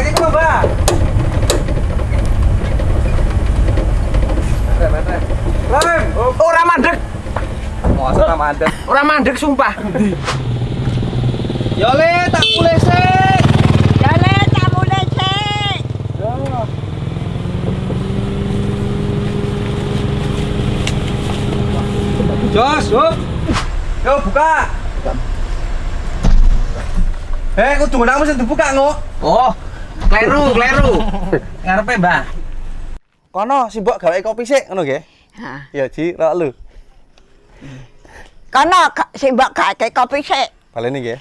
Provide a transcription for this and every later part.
Lagi ke Mbak. Rem. Ora mandek, Masa tak mandek. ora mandek sumpah. Yo le tak boleh sik. Jale tak boleh cek. Jos, hop. Yo buka. Eh, kudu nang mesti dibuka ngok. Oh, kleru, kleru. Ngarepe, Mbah. Kono si mbok gawe kopi sik ngono nggih. Ha. Ya Ji, rok lu. Kono si mbok gake kopi sik. Baleni nggih.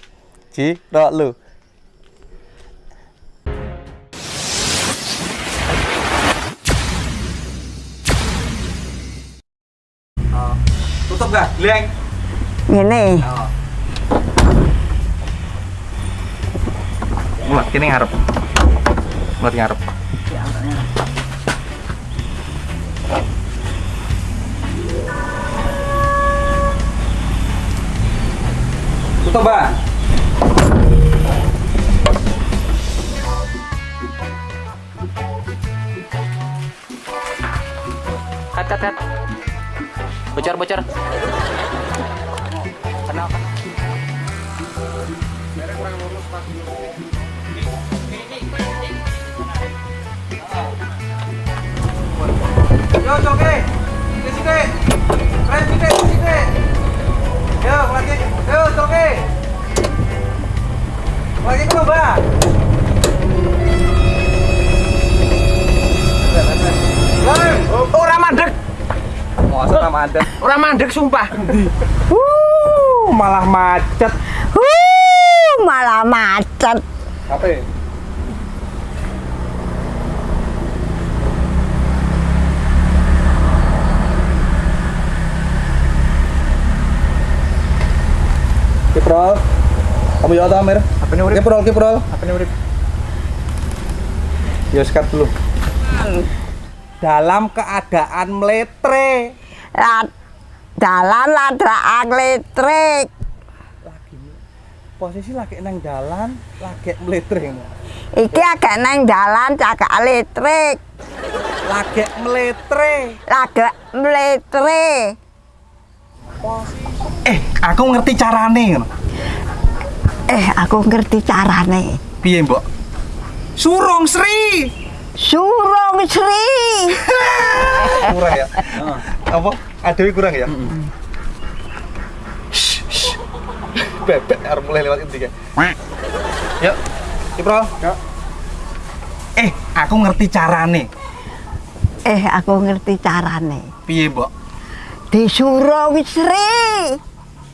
Ji, rok lu. Oh, tutup gak? Leng. Ngene. Mulat kene ngarep. Mulat ngarep. Tutup. Kat, kat, kat. Bocor, bocor. Kenal, kenal. Mbak. Leng. Ora mandek, Masa tak mandek. ora mandek sumpah. Uh, malah macet. Uh, malah macet. Apa? Kiprol. Kamu ya Amir? Apa nih urip? Kiprol, kiprol. Apa nih urip? Ya sekat dulu. Dalam keadaan meletre. La, dalan ada angletrik. Lagi posisi lagi nang dalan, lagi meletre. Iki agak neng dalan cagak elektrik. Lagi meletre. Lagi meletre. Eh, aku ngerti carane. Eh, aku ngerti carane. Piye, Mbok? Surong Sri. Surung Sri. kurang ya apa ada yang kurang ya Shh, shh. bebek harus mulai lewat inti kan yuk Cipro eh aku ngerti carane Eh, aku ngerti carane. piye mbok Disurung Sri.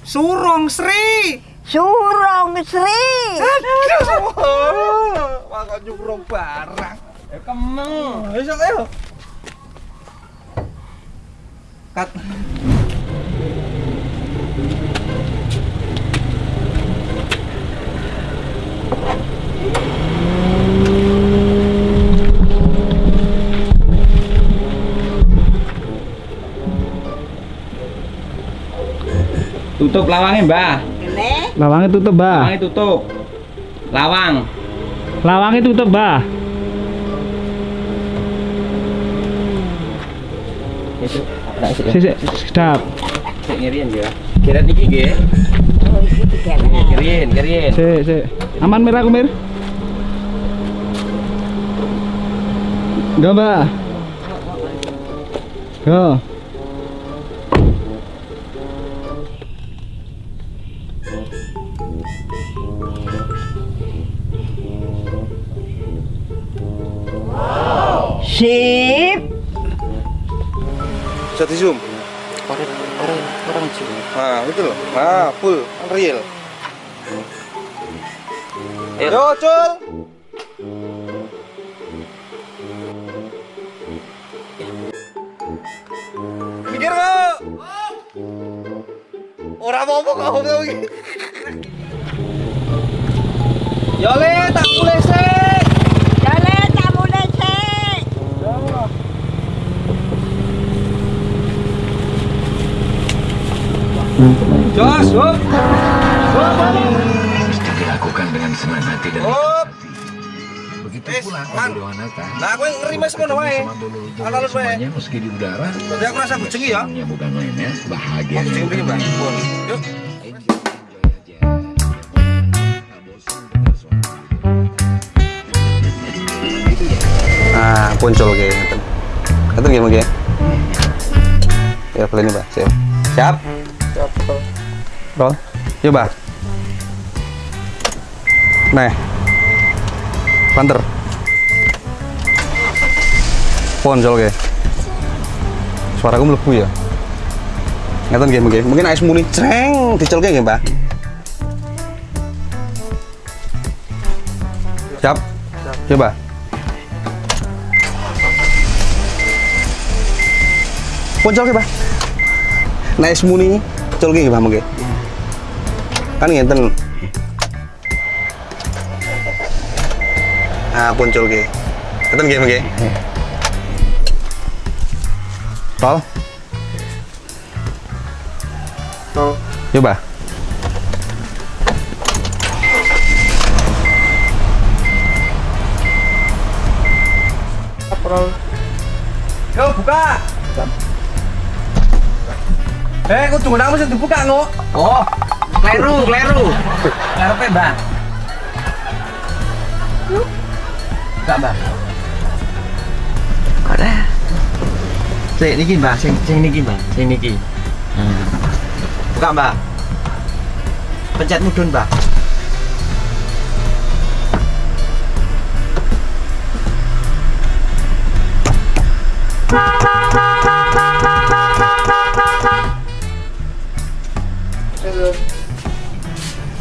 surong Sri Surung Sri. aduh makanya nyurong barang Ya kemeng. ayo sok, ayo kat Tutup lawangnya, Mbah. Lawangnya tutup, Mbah. Lawangnya tutup. Lawang. Lawangnya tutup. Sik, sik, sedap. Sik ngirian ya. Kira iki nggih. oh iki. Sik, sik. Aman Mir aku, Mir? Enggak, Mbah. Yo. Sip. bisa di zoom Orang orang orang sih. nah itu loh nah full. Real. Ayo. yo cul. Mikir kok orang mau kok kamu tahu ini yo le tak boleh sih Jale tak boleh cek. Jos, hop. mesti dilakukan dengan senang hati dan Hop. begitu. Lah yang ngeri mas ngono wae. Sama dulur-dulur Alon wae. semuanya meski di udara. Jadi aku rasa bejengi ya. Bukan mainnya bahagia. Mau bejengi mriki, Mbak. Pun. Yuk. Ya. Nah, puncul kayak mungkin. Ya, boleh nih, Mbak. Siap. Siap. Siap. Roll. Yuk, Mbak. Nah. Banter. Puncul kayak. Suaraku mlebu ya. Ngeten nggih mungkin. Mungkin ais muni creng dicelke nggih, Mbak. Siap. Coba. Poncol ke, Pak? Naik semuni, col ke, Pak, mungkin? Kan ngenten. Ah, poncol ke. Ngenten ke, mungkin? Tol? Tol. Coba. Yo, buka! Eh, kok tunggu mesti dibuka, no? Oh, kleru, kleru. Ngarepe, Mbak. Enggak, Mbak. Ada. Sing niki, Mbak. Sing sing niki, Mbak. Sing niki. Hmm. Buka, Mbak. Pencet mudun, Mbak.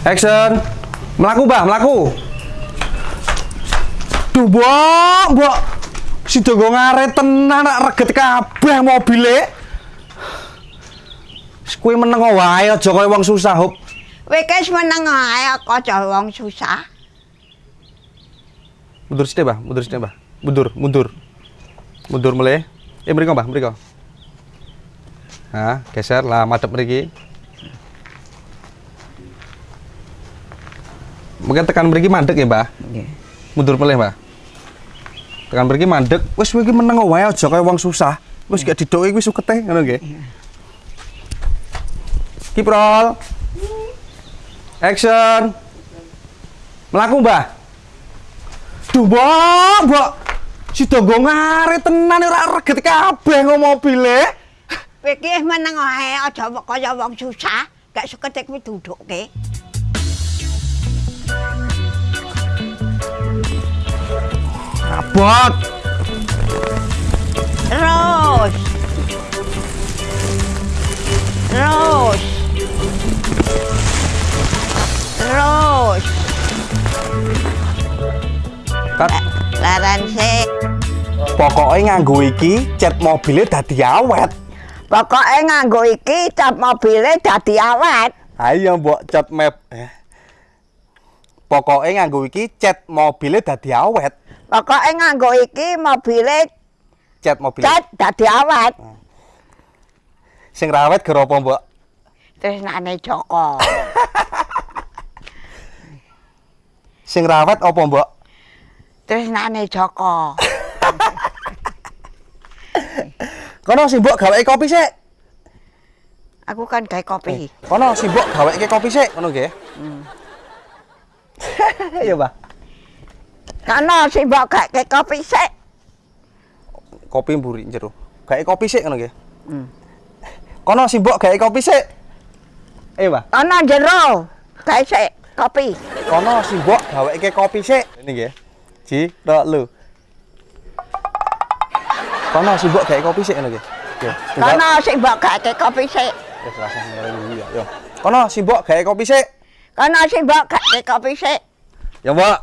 Action. Melaku, Mbah, melaku. Duh, Mbok, Mbok. Si Dogo ngaret tenan nak reget kabeh mobile. Kuwi meneng wae aja kaya wong susah, Hop. Wis meneng ae kaca wong susah. Mundur sithik, Mbah, mundur sithik, Mbah. Mundur, mundur. Mundur mulai. Eh, mriko, Mbah, mriko. Nah, geser lah madhep mriki. Mungkin tekan mriki mandek ya, Mbah. Mundur mulai, Mbah. Tekan mriki mandek, wis kowe iki meneng wae aja kaya wong susah. Wis gak didoki kuwi sukete, ngono nggih. Keep roll. Action. Melaku, Mbah. Duh, Mbok, Mbok. Si Dogo ngaret tenan ora reget kabeh nggo mobile. Wis meneng ae aja kaya wong susah. Gak seketik kuwi dudukke. Abot. Terus. Terus. Terus. Kat, Laran sik. pokoknya nganggo iki cat mobilnya dadi awet. Pokoke nganggo iki cap mobile dadi awet. Ayo mbok cat map. Eh. Pokoknya nganggo iki cat mobilnya dadi awet. Pokoke nganggo iki mobile Cat mobil. cat dadi awet. Sing rawet gara apa, Mbok? Tresnane Joko. Sing rawet apa, Mbok? Tresnane Joko. Kono si Mbok gaweke kopi sik. Aku kan gawe kopi. Kono si Mbok gaweke kopi sik, ngono nggih. Iya, Mbah. Kana sing mbok gawe kopi sik. Kopi mburi jero. Gaweke kopi sik ngono nggih. Hmm. Kono si Mbok gaweke kopi sik. Eh, Mbah. Ana jero gawe sik kopi. Kono si Mbok gaweke kopi sik. Ini nggih. Ji, tok lu. Kono si Mbok gaweke kopi sik ngono nggih. Kana sing mbok gawe kopi sik. Wis ngarep iki ya. Yo. Kono si Mbok gawe kopi sik. Kana sing mbok gawe kopi sik. Ya, Mbok.